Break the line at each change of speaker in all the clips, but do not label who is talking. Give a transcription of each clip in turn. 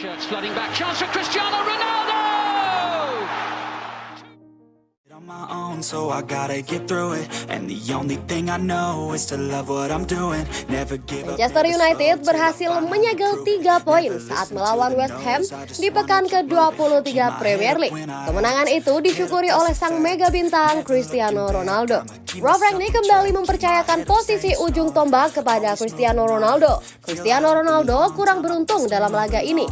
Shirts flooding back. Chance for Cristiano Ronaldo!
on my own, so I gotta get through it. And the only thing I know is to love what I'm doing. Never give up.
Manchester United berhasil menyegel 3 poin saat melawan West Ham di pekan ke-23 Premier League. Kemenangan itu disyukuri oleh sang mega bintang Cristiano Ronaldo. Rangnick kembali mempercayakan posisi ujung tombak kepada Cristiano Ronaldo. Cristiano Ronaldo kurang beruntung dalam laga ini.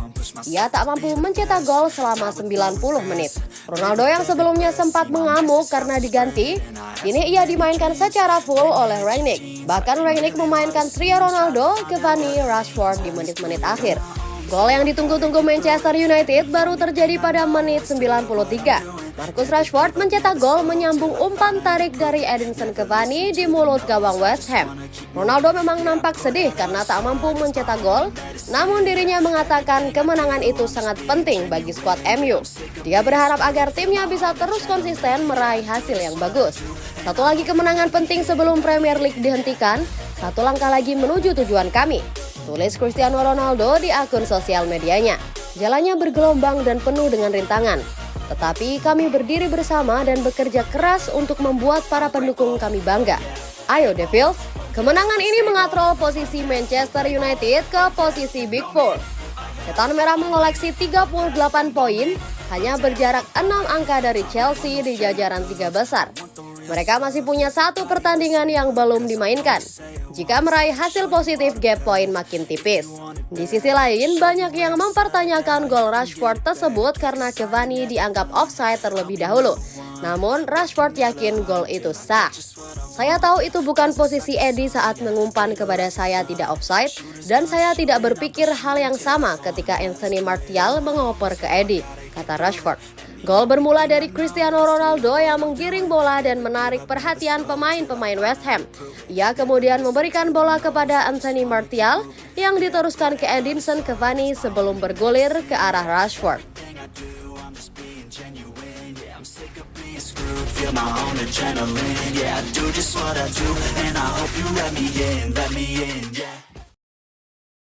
Ia tak mampu mencetak gol selama 90 menit. Ronaldo yang sebelumnya sempat mengamuk karena diganti, kini ia dimainkan secara full oleh Rangnick. Bahkan Rangnick memainkan trio Ronaldo, Cavani, Rashford di menit-menit akhir. Gol yang ditunggu-tunggu Manchester United baru terjadi pada menit 93. Marcus Rashford mencetak gol menyambung umpan tarik dari Edinson Cavani di mulut gawang West Ham. Ronaldo memang nampak sedih karena tak mampu mencetak gol, namun dirinya mengatakan kemenangan itu sangat penting bagi skuad MU. Dia berharap agar timnya bisa terus konsisten meraih hasil yang bagus. Satu lagi kemenangan penting sebelum Premier League dihentikan, satu langkah lagi menuju tujuan kami. Tulis Cristiano Ronaldo di akun sosial medianya. Jalannya bergelombang dan penuh dengan rintangan. Tetapi kami berdiri bersama dan bekerja keras untuk membuat para pendukung kami bangga. Ayo Devils, kemenangan ini mengatrol posisi Manchester United ke posisi Big Four. Setan Merah mengoleksi 38 poin, hanya berjarak 6 angka dari Chelsea di jajaran tiga besar. Mereka masih punya satu pertandingan yang belum dimainkan. Jika meraih hasil positif, gap point makin tipis. Di sisi lain, banyak yang mempertanyakan gol Rashford tersebut karena Cavani dianggap offside terlebih dahulu. Namun, Rashford yakin gol itu sah. Saya tahu itu bukan posisi Eddie saat mengumpan kepada saya tidak offside, dan saya tidak berpikir hal yang sama ketika Anthony Martial mengoper ke Eddie, kata Rashford. Gol bermula dari Cristiano Ronaldo yang menggiring bola dan menarik perhatian pemain-pemain West Ham. Ia kemudian memberikan bola kepada Anthony Martial yang diteruskan ke Edinson Cavani sebelum bergulir ke arah Rashford.